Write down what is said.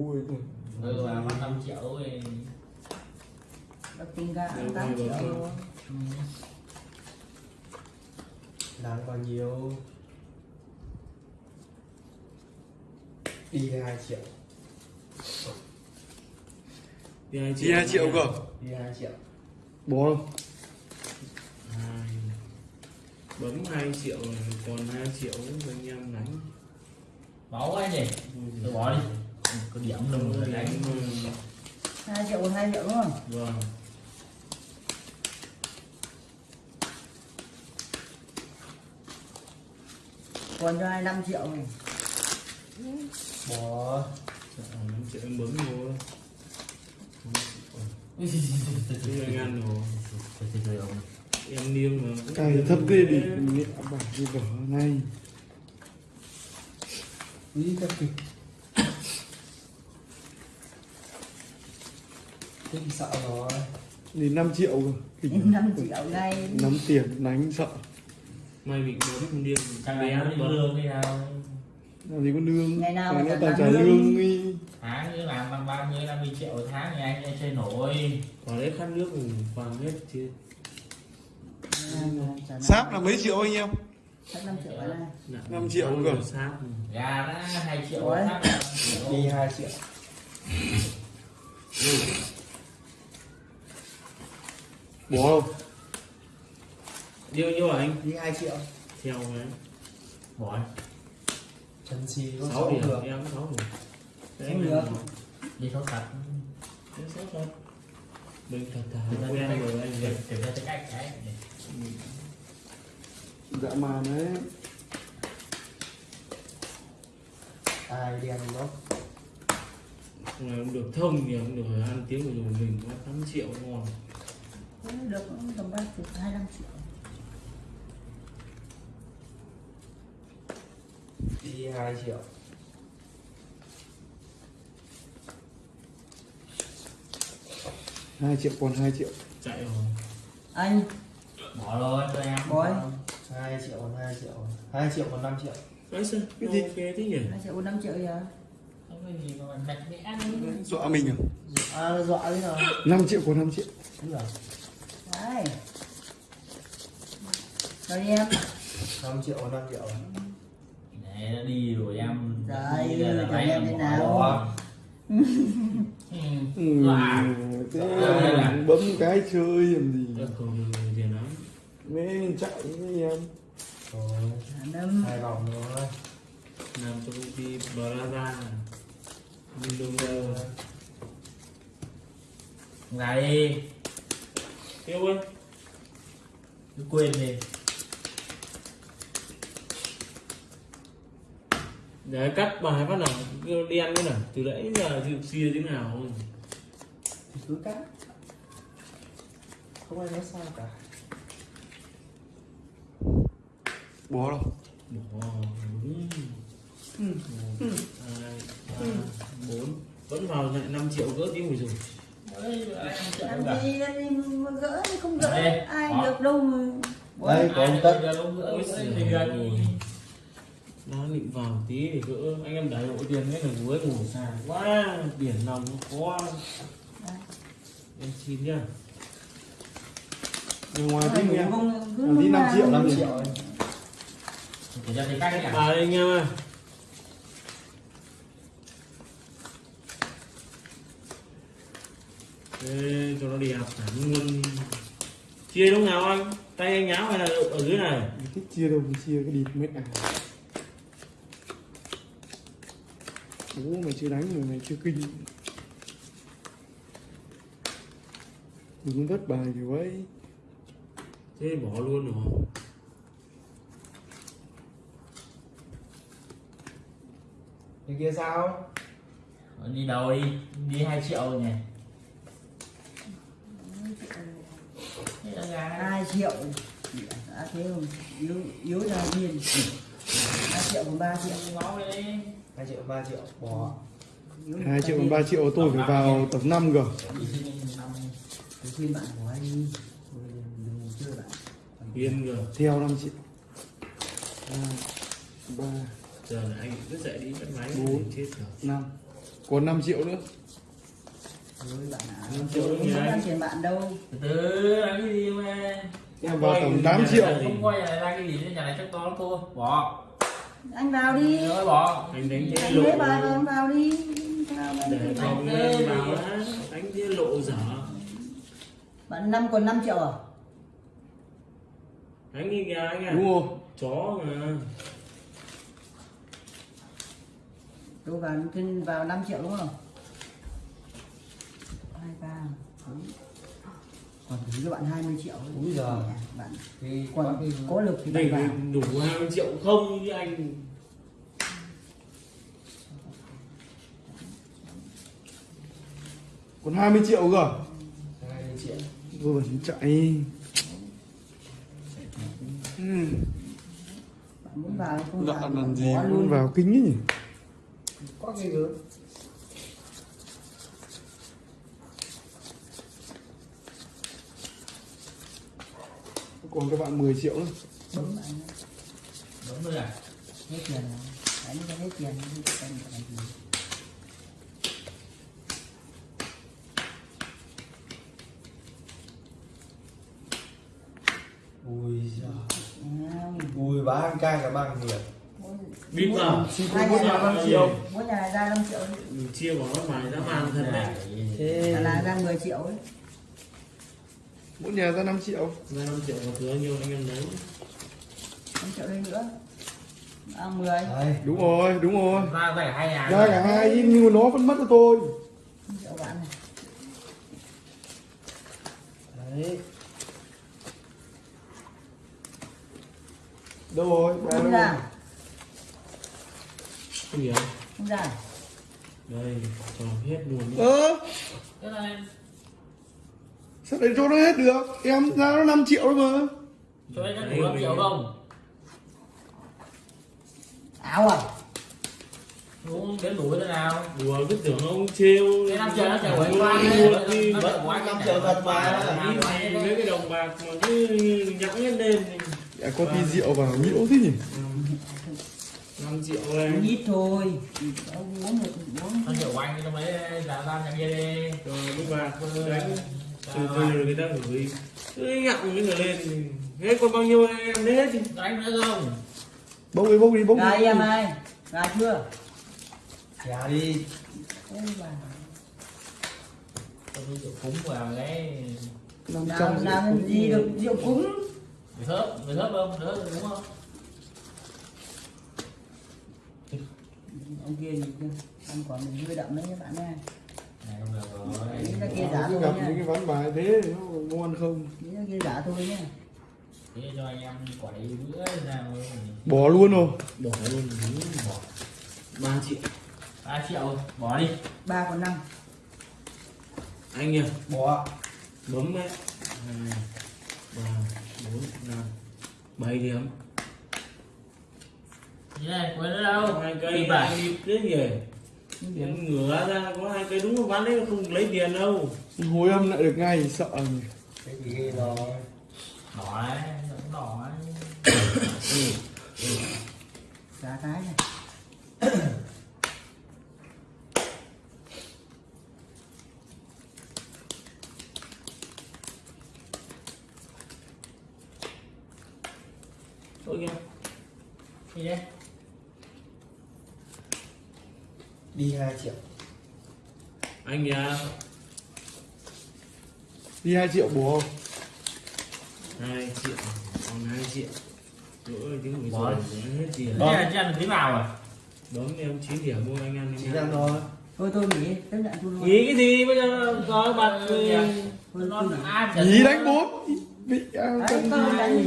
Ui, mà mất 5 triệu thì Được tính ra Đâu 8 phải triệu. bảo luôn ừ. đáng bao nhiêu? Đi 2 triệu. Đi hai Đi hai triệu cơ? đi 2 triệu. Bố? Hai. Bấm 2 triệu rồi còn 2 triệu anh em đánh. máu ấy nhỉ? Tôi bỏ đi có điểm đừng rồi đánh 2 triệu còn 2 triệu đúng không? Vâng. Còn cho ai 5 triệu này bỏ 5 triệu em bấm vô. Ăn rồi. Em niêm mà. Cài thấp ghê đi. Mẹ bảo đi bỏ này đi thật kịp kinh sợ rồi. Đi 5 triệu cơ. Kinh 5 triệu ngay 5 tiền đánh sợ. May bị bấm không điên. chắc là nó đi lương đi nào Làm gì có lương? Ngày nào Cái mà nó chẳng toàn trả lương. đi. Tháng như làm bằng 30 50 triệu một tháng thì anh anh chơi nổi. Có đấy khát nước thì vàng hết chứ. Sáp là mấy triệu anh em? 5 triệu ở đây. Nặng 5 triệu cơ. gà đã 2 triệu Ủa? tháng là 5 triệu. đi 2 triệu Bố đâu? Điêu nhiêu hả anh? đi 2 triệu Theo đấy. bỏ chân si có 6 sáu điểm. được Em 6 điểm. Không anh được. đi số thật Thế sao thật? Mình thật thà ra quen rồi anh thực vậy. thực ra cái cách cái Dạ mà đấy ai đen đó Ngày ông được thông thì ông được ăn tiếng của rồi mình có 8 triệu ngon. Thế Được cũng tầm 30 25 triệu đi 2 triệu. Hai triệu còn 2 triệu. Chạy rồi. Anh. Bỏ rồi cho em. Bói. 2 triệu còn 2 triệu. 2 triệu còn 5 triệu. Nói sao? Cái gì? ok thế nhỉ? 2 triệu 5 triệu giờ. Không có gì đi Dọa mình à? à nó dọa thế nào? 5 triệu còn 5 triệu. Đúng rồi Đấy Rồi đi em. 5 triệu còn 5 triệu. Đấy, nó đi rồi em. Đấy, cho em thế nào? Ừ. Ừ, là- bấm cái chơi làm gì. Mẹ chạy với em. Rồi. Năm hai vòng rồi Làm cho công ty Braza. Mình đồng đều. Ra đi Yêu ơi. cứ quên đi. Đấy cắt bài phát nào kêu đen nữa nào từ nãy giờ chịu xia thế nào thì cứ cắt. Không ai nói sao cả. Bố đâu? bỏ đúng một hai ba bốn. Vẫn vào lại 5 triệu gỡ tiếng rồi rồi Làm gì làm gì mà gỡ thì không gỡ. Đây, Ai đó. được đâu mà. Đây có ông tất đi. nó định vào tí để gỡ. Anh em đẩy hộ tiền cái là với ngủ xa quá. Biển lòng nó quá em xin nhá. Bên ngoài tí em tí lúc 5 nào triệu, cũng 5 5 triệu. anh em ơi Ê, cho nó đẹp hẳn luôn. Chia lúc nào anh? Tay anh nháo hay là ở dưới này? Thích chia đâu mà chia cái địt mệt à Bố mày chưa đánh rồi mày chưa kinh. Đừng vất bài kiểu vậy thế bỏ luôn rồi. Cái kia sao? Đi đâu đi? Đi 2 triệu nhỉ? Thế là gà. 2 triệu. Đã thế không yếu yếu ra viên 2 triệu còn 3 triệu. 2 triệu 3 triệu. Bỏ. Yếu 2 triệu còn 3 triệu tôi phải vào tầm 5 cơ. Đi xin đi năm. Tôi khuyên bạn của anh chơi bạn. Rồi Theo 5 triệu. 2 3 giờ là anh cứ dậy đi bắt máy. Bốn. chết rồi. 5 còn 5 triệu nữa Ôi bạn ạ. Triệu Không tiền bạn đâu. từ từ làm cái gì mà em vào tầm Quay 8 nhà triệu. này là không coi nhà này ra cái gì nữa nhà này chắc to lắm thôi bỏ. Anh vào đi. rồi bỏ. Anh đánh thế Anh lộ lấy bài vào anh vào đi. Vào để lên vào á đánh thế lộ dở. Bạn năm còn 5 triệu à? đánh đi kìa anh à? Đúng không chó mà. Tôi vào vào 5 triệu đúng không? Hai ba bốn. còn thứ cho bạn 20 triệu Úi giời. bạn Thì còn cái có lực thì đây bạn vào đủ 20 triệu không chứ anh còn 20 triệu cơ 20 triệu. vừa vẫn chạy ừ. bạn muốn vào không lạ vào làm gì vào kính ấy nhỉ Có cái gớm. Còn các bạn 10 triệu nữa bấm bạn đúng rồi. À hết tiền rồi. Đánh cho hết tiền Ui giời. Ui bán ăn cay cả bằng bít vào hai Bút nhà này năm triệu. Mỗi nhà này ra 5 triệu mình chia bỏ nó phải ra màn thật đấy. Thế là, là ra 10 triệu ấy mỗi nhà ra 5 triệu. Ra 5 triệu có thừa nhiêu anh em đấy 5 triệu đây nữa. À 10 Đấy. đúng rồi đúng rồi. Ra cả hai nhà ra cả hai nhưng mà nó vẫn mất cho tôi. 5 triệu bạn này. Đấy. đâu rồi? Ba không đâu ra. Không ra. Đây cho hết luôn. Ơ! Cái này sao để cho nó hết được? Em ra nó 5 triệu rồi mà. Cho anh đủ năm triệu không? Áo à? Đúng đến đủ thế nào. Đùa cứ tưởng ông trêu. Cái năm triệu nó triệu của anh qua luôn đi Năm triệu của anh Năm triệu thật mà. Mấy cái đồng bạc mà cứ nhẵng lên thì à, có tí rượu vào nhiễu thế nhỉ? 5 triệu uống lên ít thôi. Ông uống một uống năm triệu của anh trong mấy là ra nhà kia đi. Rồi lúc bạc đánh từ từ người ta gửi cứ nhặng những người lên thì hết còn bao nhiêu em lấy hết thì đánh nữa không? Bốc đi bốc đi bốc đi em ai gà chưa? Nhà đi. Rượu cúng vào cái năm nào trăm làm gì được rượu cúng? Người thớp người thớp không? Người thớp đúng không? Ông kia gì kia ăn quả mình hơi đậm đấy các bạn nha này không được rồi Đấy là kia giả thôi gặp những cái ván bài thế nó ngon không? Đấy là kia giả thôi nhá thế cho anh em quả đấy bữa nào bỏ luôn rồi. Bỏ luôn bỏ. 3 triệu. Ba triệu bỏ đi. Ba còn năm. Anh nhỉ Bỏ. bấm ấy hai ba bốn năm. Bảy điểm. Này quên nữa đâu. Hai cây anh đi em ngửa ra có hai cây đúng không bán đấy không lấy tiền đâu. Hối âm lại được ngay thì sợ nhỉ? Cái gì rồi. đỏ vẫn đỏ đấy giá cái này. Thôi kìa. Gì đấy Đi 2 triệu. anh nhà. Đi 2 triệu bố không? Hai triệu. Còn hai triệu. Nữa tiếng người rồi hết tiền. Ăn được tí vào à bấm em 9 điểm mua anh ăn Chỉ anh ăn ăn thôi. thôi nghỉ. Chấp nhận tôi luôn. Nghĩ cái gì? Bây giờ có thôi tôi nghỉ. đánh bốn. Bị ao Đấy,